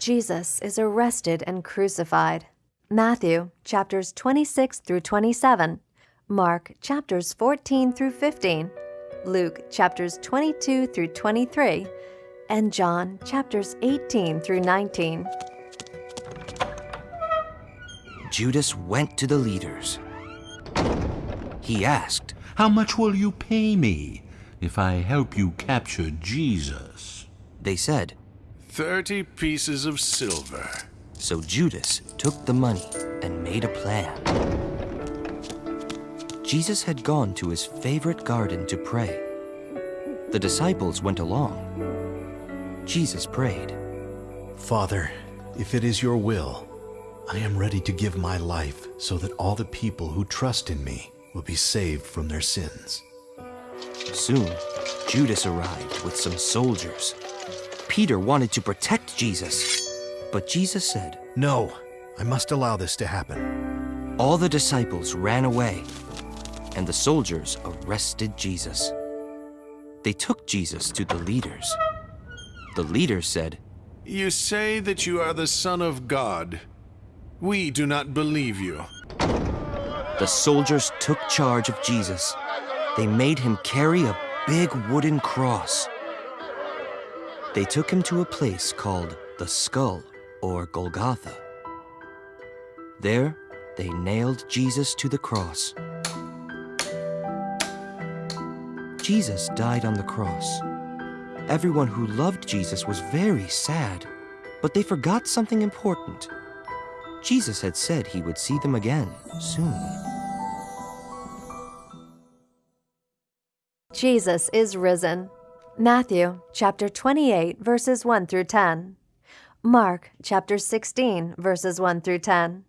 Jesus is arrested and crucified. Matthew chapters 26 through 27, Mark chapters 14 through 15, Luke chapters 22 through 23, and John chapters 18 through 19. Judas went to the leaders. He asked, How much will you pay me if I help you capture Jesus? They said, Thirty pieces of silver. So Judas took the money and made a plan. Jesus had gone to his favorite garden to pray. The disciples went along. Jesus prayed, Father, if it is your will, I am ready to give my life so that all the people who trust in me will be saved from their sins. Soon, Judas arrived with some soldiers. Peter wanted to protect Jesus, but Jesus said, No, I must allow this to happen. All the disciples ran away, and the soldiers arrested Jesus. They took Jesus to the leaders. The leaders said, You say that you are the Son of God. We do not believe you. The soldiers took charge of Jesus. They made him carry a big wooden cross. They took him to a place called the Skull, or Golgotha. There, they nailed Jesus to the cross. Jesus died on the cross. Everyone who loved Jesus was very sad, but they forgot something important. Jesus had said he would see them again soon. Jesus is risen. Matthew chapter 28 verses 1 through 10. Mark chapter 16 verses 1 through 10.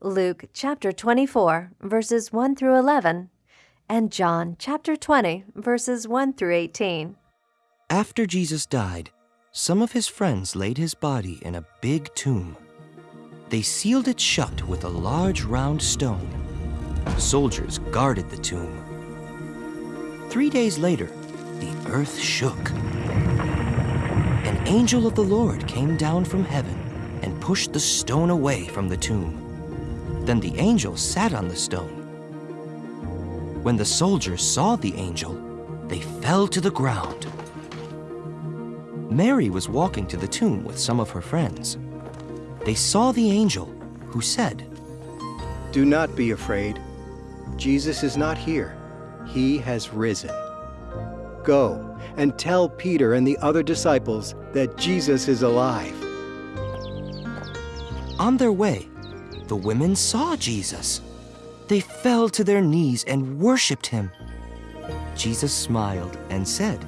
Luke chapter 24 verses 1 through 11 and John chapter 20 verses 1 through 18. After Jesus died, some of his friends laid his body in a big tomb. They sealed it shut with a large round stone. Soldiers guarded the tomb. Three days later, earth shook. An angel of the Lord came down from heaven and pushed the stone away from the tomb. Then the angel sat on the stone. When the soldiers saw the angel, they fell to the ground. Mary was walking to the tomb with some of her friends. They saw the angel, who said, Do not be afraid. Jesus is not here. He has risen. Go and tell Peter and the other disciples that Jesus is alive. On their way, the women saw Jesus. They fell to their knees and worshiped him. Jesus smiled and said,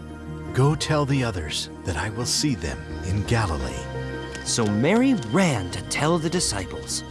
Go tell the others that I will see them in Galilee. So Mary ran to tell the disciples.